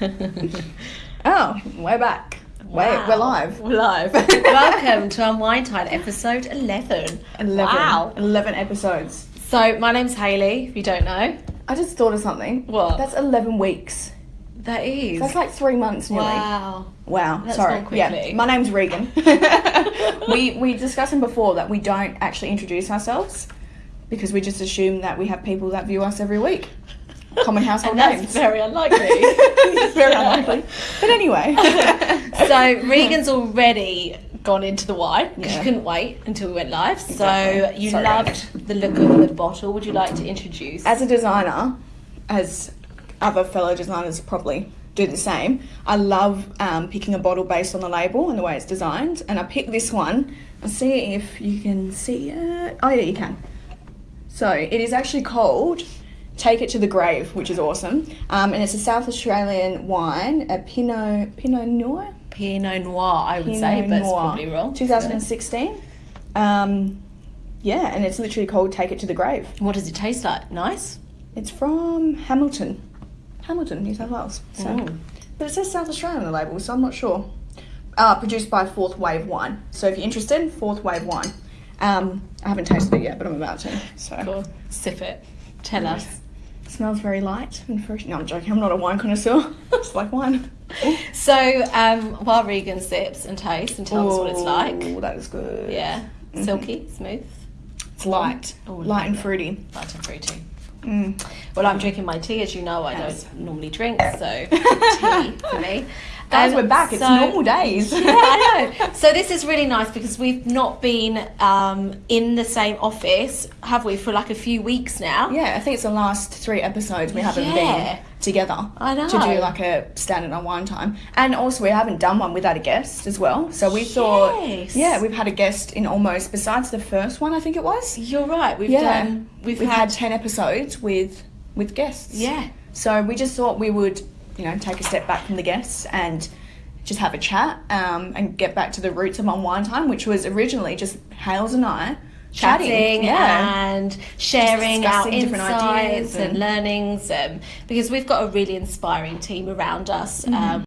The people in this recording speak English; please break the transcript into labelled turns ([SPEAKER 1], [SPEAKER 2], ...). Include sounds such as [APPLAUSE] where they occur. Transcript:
[SPEAKER 1] [LAUGHS] Oh, we're back. Wait,
[SPEAKER 2] Wow.
[SPEAKER 1] we're live.
[SPEAKER 2] We're live. [LAUGHS] Welcome to our Wine Time episode 11.
[SPEAKER 1] 11.
[SPEAKER 2] Wow.
[SPEAKER 1] 11 episodes.
[SPEAKER 2] So, my name's Hayley, if you don't know.
[SPEAKER 1] I just thought of something.
[SPEAKER 2] What?
[SPEAKER 1] That's 11 weeks.
[SPEAKER 2] That is.
[SPEAKER 1] That's like three months nearly.
[SPEAKER 2] wow.
[SPEAKER 1] Wow,
[SPEAKER 2] That's
[SPEAKER 1] sorry. Yeah, my name's Regan. [LAUGHS] we we discussed before that we don't actually introduce ourselves because we just assume that we have people that view us every week. Common household
[SPEAKER 2] And that's
[SPEAKER 1] names.
[SPEAKER 2] very unlikely. [LAUGHS]
[SPEAKER 1] Very unlikely. But anyway. [LAUGHS]
[SPEAKER 2] so, Regan's already gone into the wine because
[SPEAKER 1] Yeah.
[SPEAKER 2] you couldn't wait until we went live. So,
[SPEAKER 1] Exactly.
[SPEAKER 2] you
[SPEAKER 1] Sorry.
[SPEAKER 2] loved the look of the bottle. Would you like to introduce?
[SPEAKER 1] as a designer, as other fellow designers probably do the same, I love um, picking a bottle based on the label and the way it's designed. And I picked this one. I'll see if you can see it. Oh, yeah, you can. So it is actually called Take It to the Grave, which is awesome. Um, and it's a South Australian wine, a Pinot Pinot Noir.
[SPEAKER 2] Pinot Noir, I would
[SPEAKER 1] Pinot
[SPEAKER 2] say, but it's
[SPEAKER 1] Noir,
[SPEAKER 2] probably wrong.
[SPEAKER 1] 2016. Um, yeah, and it's literally called Take It to the Grave.
[SPEAKER 2] What does it taste like? Nice?
[SPEAKER 1] It's from Hamilton, Hamilton, New South Wales. So,
[SPEAKER 2] Mm.
[SPEAKER 1] but it says South Australia on the label, so I'm not sure. Uh, produced by Fourth Wave Wine. So if you're interested, Fourth Wave Wine. Um, I haven't tasted it yet, but I'm about to. So
[SPEAKER 2] Cool. Sip it. Tell us.
[SPEAKER 1] Smells very light and fresh. No, I'm joking. I'm not a wine connoisseur. [LAUGHS] Just like wine.
[SPEAKER 2] So, um, while Regan sips and tastes and tells us what it's like.
[SPEAKER 1] Ooh, that is good.
[SPEAKER 2] Yeah. Silky, smooth,
[SPEAKER 1] It's light,
[SPEAKER 2] Oh,
[SPEAKER 1] light and fruity.
[SPEAKER 2] light and fruity.
[SPEAKER 1] Mm.
[SPEAKER 2] Well, I'm drinking my tea, as you know. I
[SPEAKER 1] Yes.
[SPEAKER 2] don't normally drink, so [LAUGHS] tea for me.
[SPEAKER 1] Guys,
[SPEAKER 2] Um,
[SPEAKER 1] we're back. It's
[SPEAKER 2] so-
[SPEAKER 1] normal days. [LAUGHS]
[SPEAKER 2] yeah, I know. [LAUGHS] So this is really nice because we've not been um, in the same office, have we, for like a few weeks now?
[SPEAKER 1] Yeah, I think it's the last three episodes we haven't
[SPEAKER 2] Yeah.
[SPEAKER 1] been together.
[SPEAKER 2] I know.
[SPEAKER 1] To do like a standard on wine time. And also we haven't done one without a guest as well. So we thought Yeah, we've had a guest in almost besides the first one I think it was.
[SPEAKER 2] You're right. We've
[SPEAKER 1] Yeah.
[SPEAKER 2] done. We've,
[SPEAKER 1] We've,
[SPEAKER 2] had,
[SPEAKER 1] had ten episodes with with guests.
[SPEAKER 2] Yeah.
[SPEAKER 1] So we just thought we would, you know, take a step back from the guests and just have a chat um, and get back to the roots of on wine time, which was originally just Hales and I
[SPEAKER 2] chatting
[SPEAKER 1] Yeah.
[SPEAKER 2] and sharing our
[SPEAKER 1] different
[SPEAKER 2] insights
[SPEAKER 1] ideas
[SPEAKER 2] and,
[SPEAKER 1] and-
[SPEAKER 2] learnings um, because we've got a really inspiring team around us
[SPEAKER 1] Mm-hmm.
[SPEAKER 2] um,